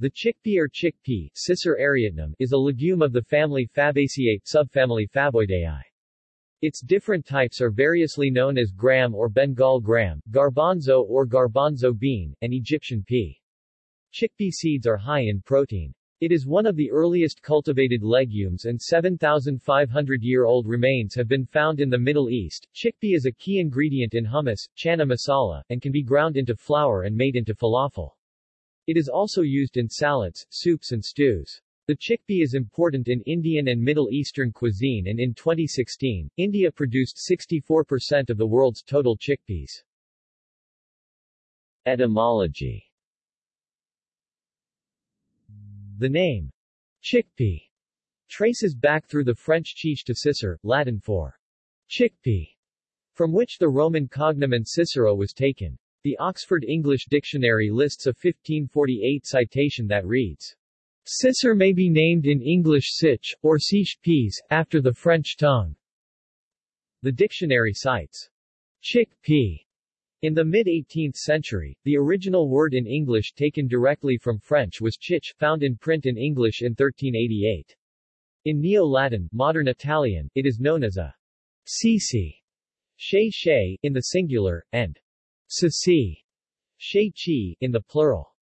The chickpea or chickpea Cicer arietinum, is a legume of the family Fabaceae, subfamily Faboideae. Its different types are variously known as gram or Bengal gram, garbanzo or garbanzo bean, and Egyptian pea. Chickpea seeds are high in protein. It is one of the earliest cultivated legumes and 7,500-year-old remains have been found in the Middle East. Chickpea is a key ingredient in hummus, chana masala, and can be ground into flour and made into falafel. It is also used in salads, soups and stews. The chickpea is important in Indian and Middle Eastern cuisine and in 2016, India produced 64% of the world's total chickpeas. Etymology The name chickpea traces back through the French chiche to Cicer, Latin for chickpea, from which the Roman cognomen Cicero was taken. The Oxford English Dictionary lists a 1548 citation that reads, Cicer may be named in English sich, or siche peas, after the French tongue. The dictionary cites chick pea. In the mid-18th century, the original word in English taken directly from French was chich, found in print in English in 1388. In Neo-Latin, modern Italian, it is known as a cici, shay, in the singular, and Sisi, Chi, in the plural.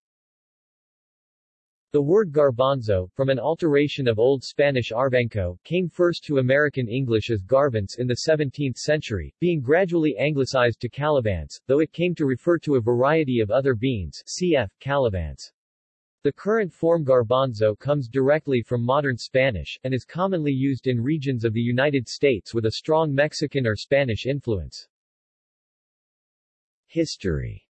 The word garbanzo, from an alteration of Old Spanish arvanco, came first to American English as garvance in the 17th century, being gradually anglicized to calavance, though it came to refer to a variety of other beans cf. calavance. The current form garbanzo comes directly from modern Spanish, and is commonly used in regions of the United States with a strong Mexican or Spanish influence. History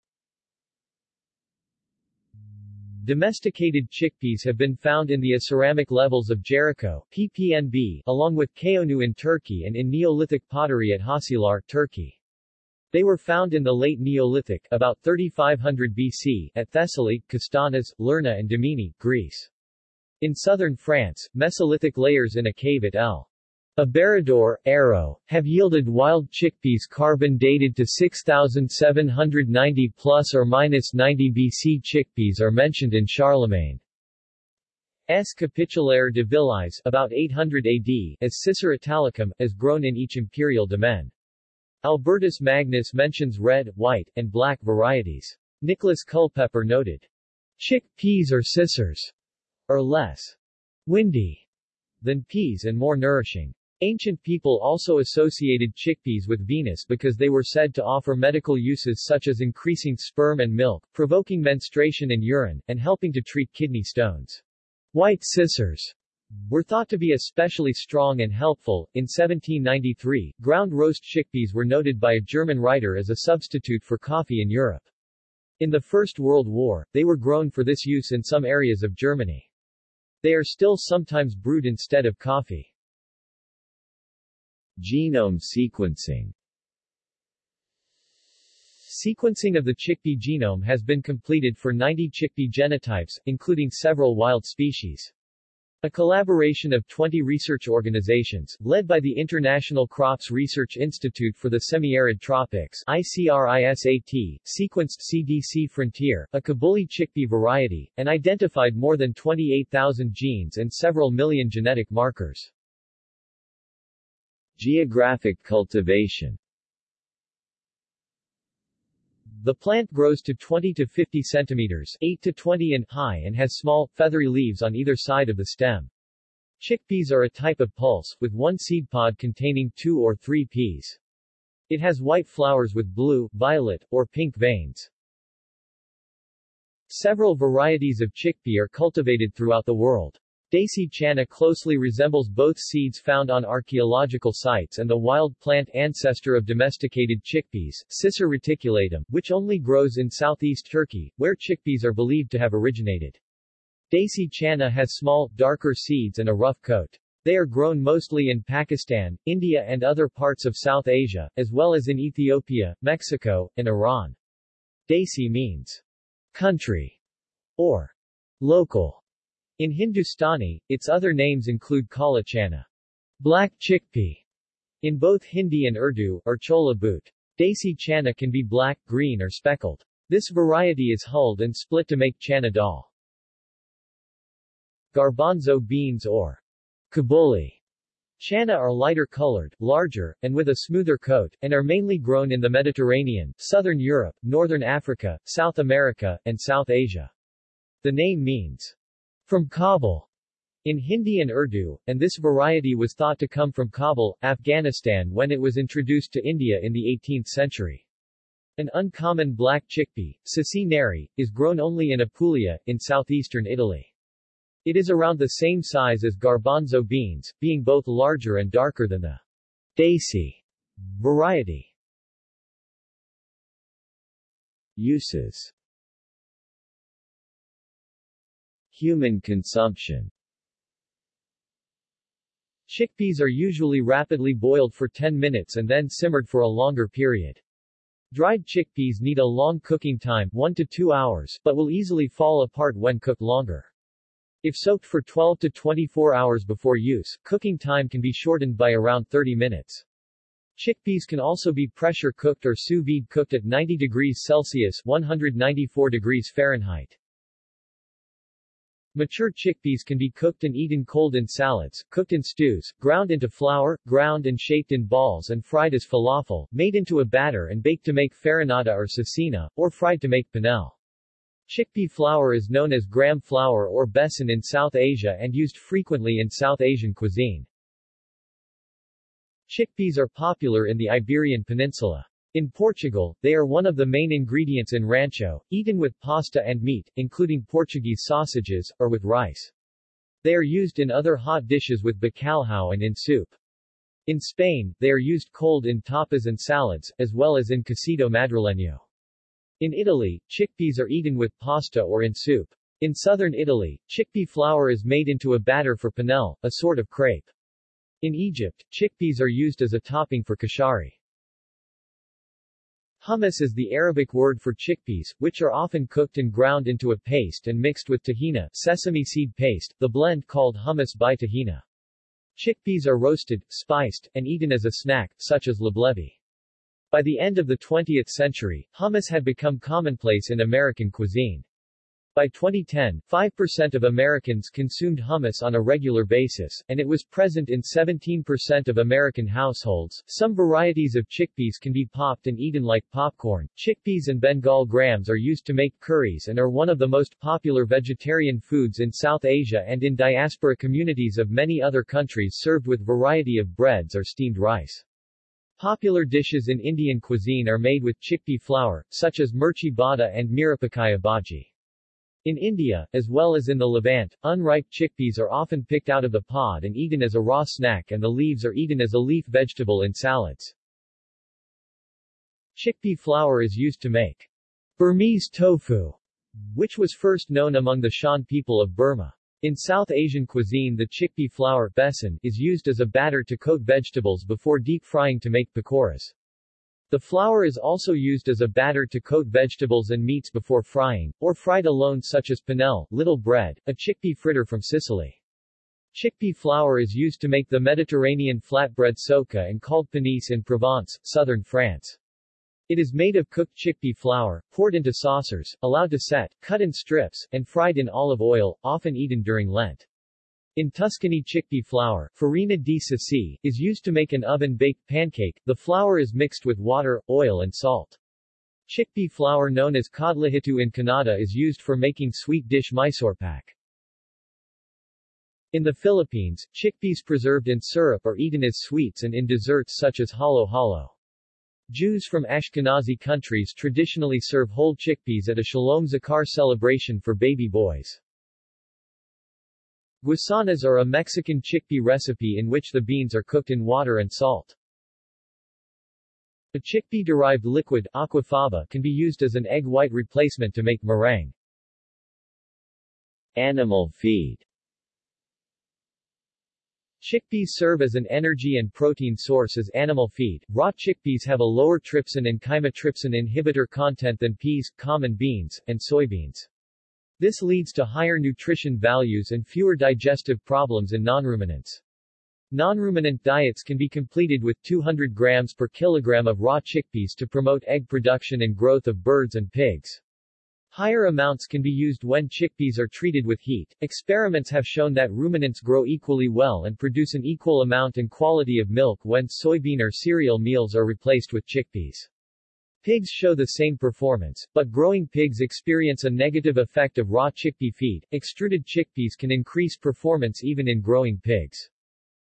Domesticated chickpeas have been found in the Aceramic levels of Jericho PPNB, along with Çayönü in Turkey and in Neolithic pottery at Hacilar, Turkey. They were found in the late Neolithic about 3500 BC at Thessaly, Kastanas, Lerna and Dimini, Greece. In southern France, Mesolithic layers in a cave at El Aberador, Arrow, have yielded wild chickpeas carbon dated to 6790 plus or minus 90 BC. Chickpeas are mentioned in Charlemagne's Capitulare de villis about 800 AD as Cicer italicum, as grown in each imperial domain. Albertus Magnus mentions red, white, and black varieties. Nicholas Culpeper noted, Chickpeas or Cicers are less windy than peas and more nourishing. Ancient people also associated chickpeas with Venus because they were said to offer medical uses such as increasing sperm and milk, provoking menstruation and urine, and helping to treat kidney stones. White cicers were thought to be especially strong and helpful. In 1793, ground roast chickpeas were noted by a German writer as a substitute for coffee in Europe. In the First World War, they were grown for this use in some areas of Germany. They are still sometimes brewed instead of coffee. Genome sequencing Sequencing of the chickpea genome has been completed for 90 chickpea genotypes, including several wild species. A collaboration of 20 research organizations, led by the International Crops Research Institute for the Semi-Arid Tropics ICRISAT, sequenced CDC Frontier, a Kabuli chickpea variety, and identified more than 28,000 genes and several million genetic markers. Geographic cultivation The plant grows to 20 to 50 centimeters 8 to 20 in high and has small, feathery leaves on either side of the stem. Chickpeas are a type of pulse, with one seed pod containing two or three peas. It has white flowers with blue, violet, or pink veins. Several varieties of chickpea are cultivated throughout the world. Desi chana closely resembles both seeds found on archaeological sites and the wild plant ancestor of domesticated chickpeas, Cicer reticulatum, which only grows in southeast Turkey, where chickpeas are believed to have originated. Desi chana has small, darker seeds and a rough coat. They are grown mostly in Pakistan, India and other parts of South Asia, as well as in Ethiopia, Mexico, and Iran. Desi means country or local in Hindustani, its other names include kala chana, black chickpea, in both Hindi and Urdu, or chola boot. Desi chana can be black, green or speckled. This variety is hulled and split to make chana dal. Garbanzo beans or kabuli Chana are lighter colored, larger, and with a smoother coat, and are mainly grown in the Mediterranean, southern Europe, northern Africa, South America, and South Asia. The name means, from Kabul, in Hindi and Urdu, and this variety was thought to come from Kabul, Afghanistan when it was introduced to India in the 18th century. An uncommon black chickpea, ceci neri, is grown only in Apulia, in southeastern Italy. It is around the same size as garbanzo beans, being both larger and darker than the desi variety. Uses Human consumption Chickpeas are usually rapidly boiled for 10 minutes and then simmered for a longer period. Dried chickpeas need a long cooking time 1 to 2 hours, but will easily fall apart when cooked longer. If soaked for 12 to 24 hours before use, cooking time can be shortened by around 30 minutes. Chickpeas can also be pressure cooked or sous vide cooked at 90 degrees Celsius 194 degrees Fahrenheit. Mature chickpeas can be cooked and eaten cold in salads, cooked in stews, ground into flour, ground and shaped in balls and fried as falafel, made into a batter and baked to make farinata or cecina, or fried to make panelle. Chickpea flour is known as gram flour or besan in South Asia and used frequently in South Asian cuisine. Chickpeas are popular in the Iberian Peninsula. In Portugal, they are one of the main ingredients in rancho, eaten with pasta and meat, including Portuguese sausages, or with rice. They are used in other hot dishes with bacalhau and in soup. In Spain, they are used cold in tapas and salads, as well as in cocido madrileño. In Italy, chickpeas are eaten with pasta or in soup. In southern Italy, chickpea flour is made into a batter for panelle, a sort of crepe. In Egypt, chickpeas are used as a topping for kashari. Hummus is the Arabic word for chickpeas, which are often cooked and ground into a paste and mixed with tahina sesame seed paste, the blend called hummus bi tahina. Chickpeas are roasted, spiced, and eaten as a snack, such as leblebi. By the end of the 20th century, hummus had become commonplace in American cuisine. By 2010, 5% of Americans consumed hummus on a regular basis, and it was present in 17% of American households. Some varieties of chickpeas can be popped and eaten like popcorn. Chickpeas and Bengal grams are used to make curries and are one of the most popular vegetarian foods in South Asia and in diaspora communities of many other countries served with variety of breads or steamed rice. Popular dishes in Indian cuisine are made with chickpea flour, such as mirchi bada and mirapakaya bhaji. In India, as well as in the Levant, unripe chickpeas are often picked out of the pod and eaten as a raw snack and the leaves are eaten as a leaf vegetable in salads. Chickpea flour is used to make Burmese tofu, which was first known among the Shan people of Burma. In South Asian cuisine the chickpea flour besan is used as a batter to coat vegetables before deep frying to make pakoras. The flour is also used as a batter to coat vegetables and meats before frying, or fried alone such as panelle, little bread, a chickpea fritter from Sicily. Chickpea flour is used to make the Mediterranean flatbread soca and called panisse in Provence, southern France. It is made of cooked chickpea flour, poured into saucers, allowed to set, cut in strips, and fried in olive oil, often eaten during Lent. In Tuscany chickpea flour, farina di ceci, is used to make an oven-baked pancake. The flour is mixed with water, oil and salt. Chickpea flour known as kadlehittu in Kannada is used for making sweet dish Mysorepak. In the Philippines, chickpeas preserved in syrup are eaten as sweets and in desserts such as halo-halo. Jews from Ashkenazi countries traditionally serve whole chickpeas at a Shalom Zakar celebration for baby boys. Guasanas are a Mexican chickpea recipe in which the beans are cooked in water and salt. A chickpea-derived liquid aquafaba can be used as an egg white replacement to make meringue. Animal feed Chickpeas serve as an energy and protein source as animal feed. Raw chickpeas have a lower trypsin and chymotrypsin inhibitor content than peas, common beans, and soybeans. This leads to higher nutrition values and fewer digestive problems in non-ruminants. Non-ruminant diets can be completed with 200 grams per kilogram of raw chickpeas to promote egg production and growth of birds and pigs. Higher amounts can be used when chickpeas are treated with heat. Experiments have shown that ruminants grow equally well and produce an equal amount and quality of milk when soybean or cereal meals are replaced with chickpeas. Pigs show the same performance, but growing pigs experience a negative effect of raw chickpea feed. Extruded chickpeas can increase performance even in growing pigs.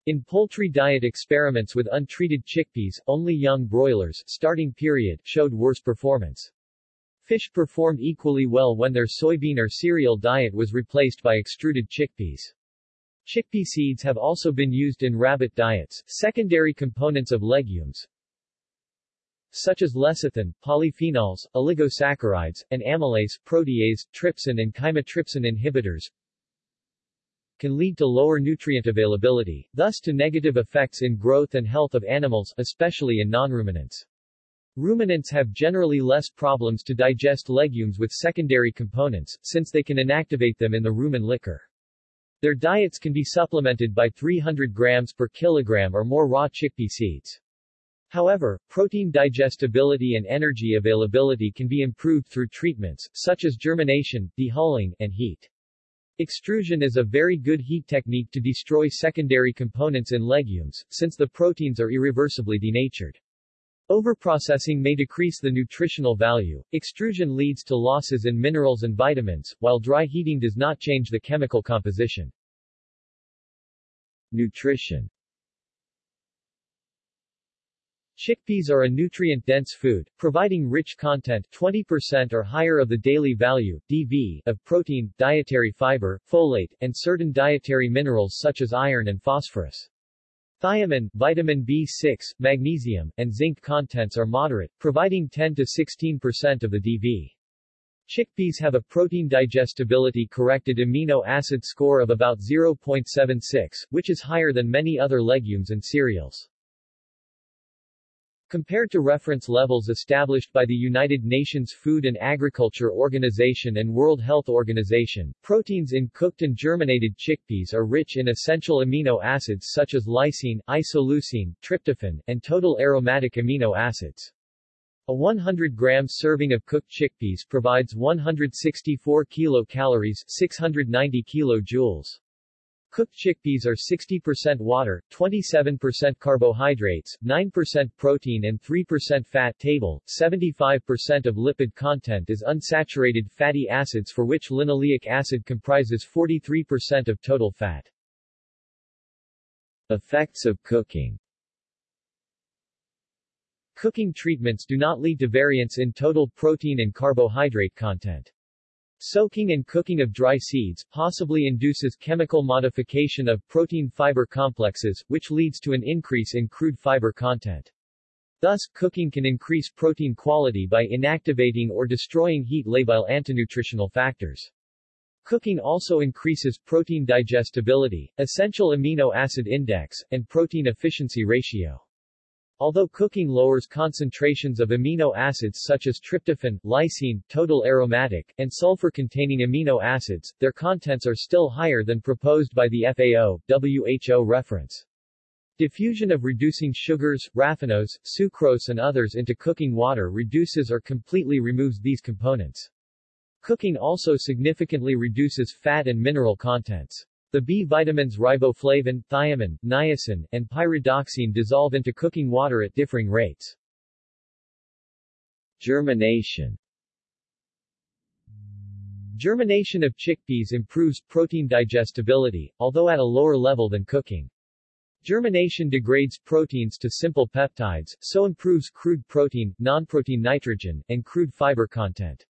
In poultry diet experiments with untreated chickpeas, only young broilers starting period showed worse performance. Fish performed equally well when their soybean or cereal diet was replaced by extruded chickpeas. Chickpea seeds have also been used in rabbit diets, secondary components of legumes, such as lecithin, polyphenols, oligosaccharides, and amylase, protease, trypsin and chymotrypsin inhibitors, can lead to lower nutrient availability, thus to negative effects in growth and health of animals, especially in non-ruminants. Ruminants have generally less problems to digest legumes with secondary components, since they can inactivate them in the rumen liquor. Their diets can be supplemented by 300 grams per kilogram or more raw chickpea seeds. However, protein digestibility and energy availability can be improved through treatments, such as germination, dehulling, and heat. Extrusion is a very good heat technique to destroy secondary components in legumes, since the proteins are irreversibly denatured. Overprocessing may decrease the nutritional value. Extrusion leads to losses in minerals and vitamins, while dry heating does not change the chemical composition. Nutrition Chickpeas are a nutrient-dense food, providing rich content 20% or higher of the daily value DV, of protein, dietary fiber, folate, and certain dietary minerals such as iron and phosphorus. Thiamine, vitamin B6, magnesium, and zinc contents are moderate, providing 10 to 16% of the DV. Chickpeas have a protein digestibility corrected amino acid score of about 0.76, which is higher than many other legumes and cereals. Compared to reference levels established by the United Nations Food and Agriculture Organization and World Health Organization, proteins in cooked and germinated chickpeas are rich in essential amino acids such as lysine, isoleucine, tryptophan, and total aromatic amino acids. A 100 gram serving of cooked chickpeas provides 164 kilocalories 690 kilojoules. Cooked chickpeas are 60% water, 27% carbohydrates, 9% protein and 3% fat table. 75% of lipid content is unsaturated fatty acids for which linoleic acid comprises 43% of total fat. Effects of cooking Cooking treatments do not lead to variance in total protein and carbohydrate content. Soaking and cooking of dry seeds possibly induces chemical modification of protein-fiber complexes, which leads to an increase in crude fiber content. Thus, cooking can increase protein quality by inactivating or destroying heat labile antinutritional factors. Cooking also increases protein digestibility, essential amino acid index, and protein efficiency ratio. Although cooking lowers concentrations of amino acids such as tryptophan, lysine, total aromatic, and sulfur-containing amino acids, their contents are still higher than proposed by the FAO, WHO reference. Diffusion of reducing sugars, raffinose, sucrose and others into cooking water reduces or completely removes these components. Cooking also significantly reduces fat and mineral contents. The B vitamins riboflavin, thiamine, niacin, and pyridoxine dissolve into cooking water at differing rates. Germination Germination of chickpeas improves protein digestibility, although at a lower level than cooking. Germination degrades proteins to simple peptides, so improves crude protein, nonprotein nitrogen, and crude fiber content.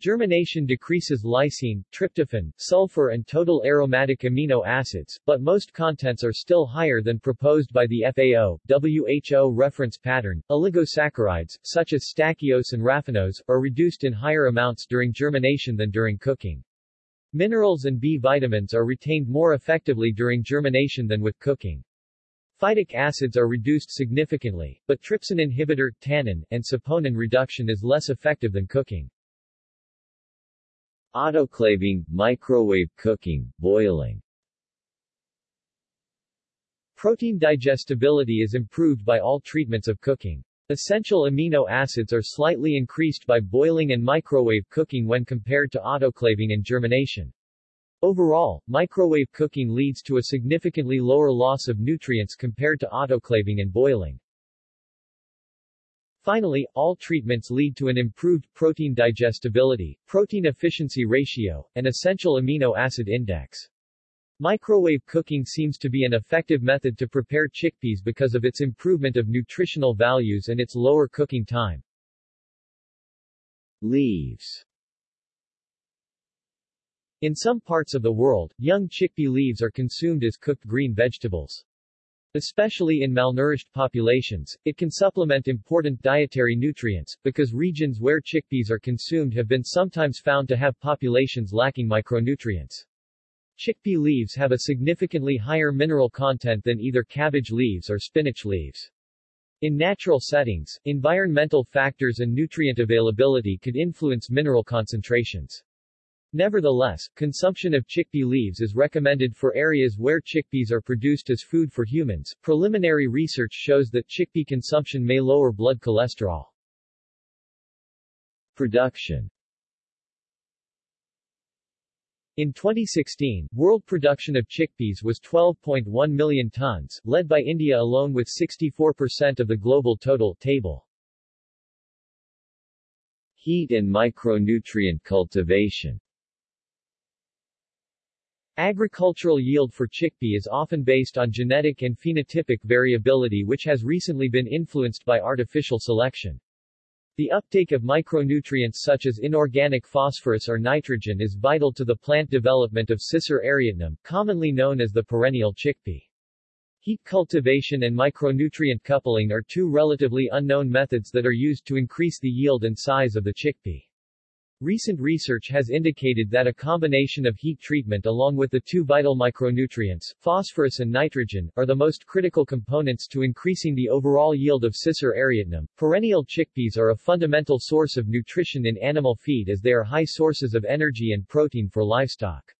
Germination decreases lysine, tryptophan, sulfur and total aromatic amino acids, but most contents are still higher than proposed by the FAO, WHO reference pattern. Oligosaccharides, such as stachyose and raffinose, are reduced in higher amounts during germination than during cooking. Minerals and B vitamins are retained more effectively during germination than with cooking. Phytic acids are reduced significantly, but trypsin inhibitor, tannin, and saponin reduction is less effective than cooking. Autoclaving, microwave cooking, boiling Protein digestibility is improved by all treatments of cooking. Essential amino acids are slightly increased by boiling and microwave cooking when compared to autoclaving and germination. Overall, microwave cooking leads to a significantly lower loss of nutrients compared to autoclaving and boiling. Finally, all treatments lead to an improved protein digestibility, protein efficiency ratio, and essential amino acid index. Microwave cooking seems to be an effective method to prepare chickpeas because of its improvement of nutritional values and its lower cooking time. Leaves In some parts of the world, young chickpea leaves are consumed as cooked green vegetables. Especially in malnourished populations, it can supplement important dietary nutrients, because regions where chickpeas are consumed have been sometimes found to have populations lacking micronutrients. Chickpea leaves have a significantly higher mineral content than either cabbage leaves or spinach leaves. In natural settings, environmental factors and nutrient availability could influence mineral concentrations. Nevertheless, consumption of chickpea leaves is recommended for areas where chickpeas are produced as food for humans. Preliminary research shows that chickpea consumption may lower blood cholesterol. Production in 2016, world production of chickpeas was 12.1 million tons, led by India alone with 64% of the global total. Table Heat and micronutrient cultivation Agricultural yield for chickpea is often based on genetic and phenotypic variability which has recently been influenced by artificial selection. The uptake of micronutrients such as inorganic phosphorus or nitrogen is vital to the plant development of Cicer arietinum, commonly known as the perennial chickpea. Heat cultivation and micronutrient coupling are two relatively unknown methods that are used to increase the yield and size of the chickpea. Recent research has indicated that a combination of heat treatment along with the two vital micronutrients, phosphorus and nitrogen, are the most critical components to increasing the overall yield of Cicer arietinum. Perennial chickpeas are a fundamental source of nutrition in animal feed as they are high sources of energy and protein for livestock.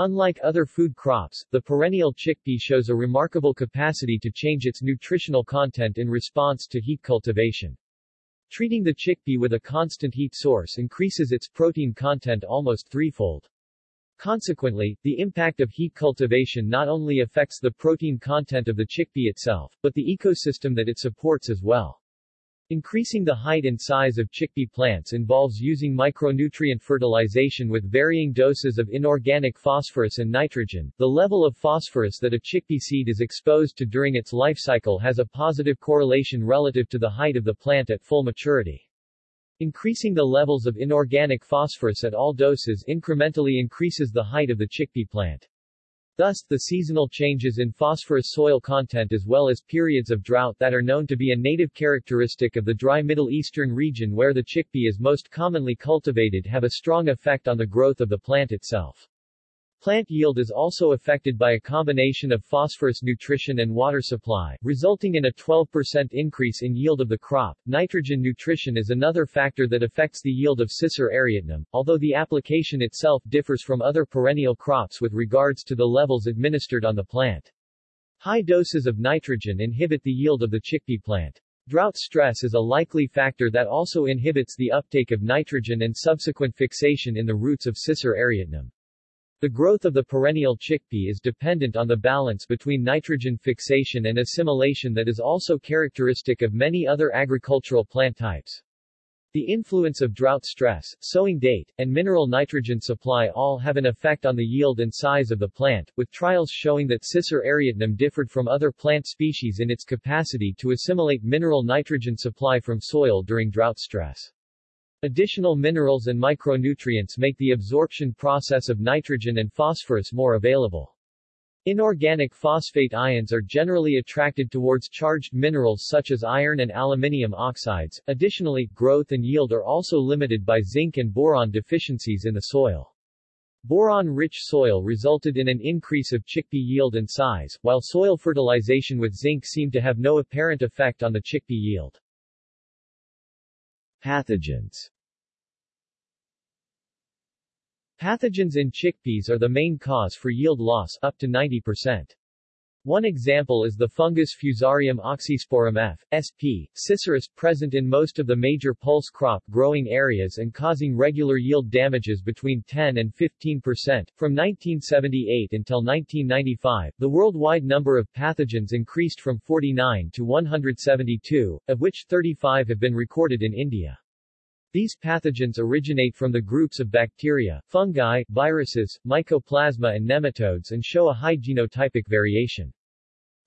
Unlike other food crops, the perennial chickpea shows a remarkable capacity to change its nutritional content in response to heat cultivation. Treating the chickpea with a constant heat source increases its protein content almost threefold. Consequently, the impact of heat cultivation not only affects the protein content of the chickpea itself, but the ecosystem that it supports as well. Increasing the height and size of chickpea plants involves using micronutrient fertilization with varying doses of inorganic phosphorus and nitrogen. The level of phosphorus that a chickpea seed is exposed to during its life cycle has a positive correlation relative to the height of the plant at full maturity. Increasing the levels of inorganic phosphorus at all doses incrementally increases the height of the chickpea plant. Thus, the seasonal changes in phosphorus soil content as well as periods of drought that are known to be a native characteristic of the dry Middle Eastern region where the chickpea is most commonly cultivated have a strong effect on the growth of the plant itself. Plant yield is also affected by a combination of phosphorus nutrition and water supply, resulting in a 12% increase in yield of the crop. Nitrogen nutrition is another factor that affects the yield of Cicer arietinum, although the application itself differs from other perennial crops with regards to the levels administered on the plant. High doses of nitrogen inhibit the yield of the chickpea plant. Drought stress is a likely factor that also inhibits the uptake of nitrogen and subsequent fixation in the roots of Cicer arietinum. The growth of the perennial chickpea is dependent on the balance between nitrogen fixation and assimilation that is also characteristic of many other agricultural plant types. The influence of drought stress, sowing date, and mineral nitrogen supply all have an effect on the yield and size of the plant, with trials showing that Cicer arietinum differed from other plant species in its capacity to assimilate mineral nitrogen supply from soil during drought stress. Additional minerals and micronutrients make the absorption process of nitrogen and phosphorus more available. Inorganic phosphate ions are generally attracted towards charged minerals such as iron and aluminium oxides. Additionally, growth and yield are also limited by zinc and boron deficiencies in the soil. Boron-rich soil resulted in an increase of chickpea yield and size, while soil fertilization with zinc seemed to have no apparent effect on the chickpea yield. Pathogens Pathogens in chickpeas are the main cause for yield loss up to 90%. One example is the fungus Fusarium oxysporum F. sp. ciceris present in most of the major pulse crop growing areas and causing regular yield damages between 10 and 15 percent. From 1978 until 1995, the worldwide number of pathogens increased from 49 to 172, of which 35 have been recorded in India. These pathogens originate from the groups of bacteria, fungi, viruses, mycoplasma and nematodes and show a high genotypic variation.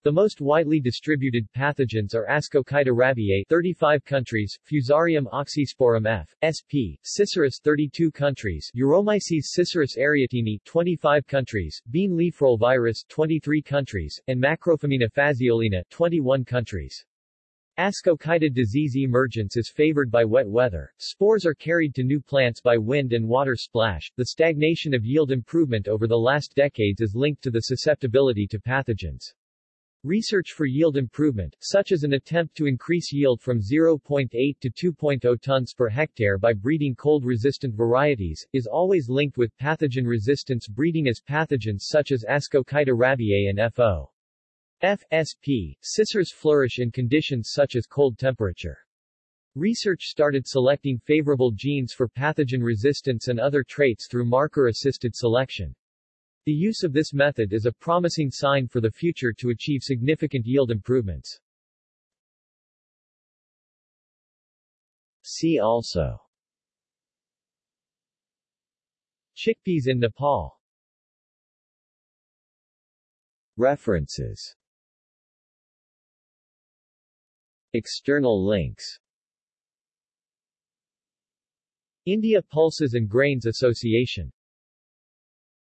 The most widely distributed pathogens are Ascochyta rabiei 35 countries, Fusarium oxysporum F. sp. Ciceris 32 countries, Uromyces ciceris arietini 25 countries, bean leaf roll virus 23 countries, and Macrophomina phaseolina 21 countries. Ascochyta disease emergence is favored by wet weather. Spores are carried to new plants by wind and water splash. The stagnation of yield improvement over the last decades is linked to the susceptibility to pathogens. Research for yield improvement, such as an attempt to increase yield from 0.8 to 2.0 tons per hectare by breeding cold-resistant varieties, is always linked with pathogen resistance breeding as pathogens such as Ascochyta rabiei and FO. FSP, ciceris flourish in conditions such as cold temperature. Research started selecting favorable genes for pathogen resistance and other traits through marker-assisted selection. The use of this method is a promising sign for the future to achieve significant yield improvements. See also Chickpeas in Nepal References External links. India Pulses and Grains Association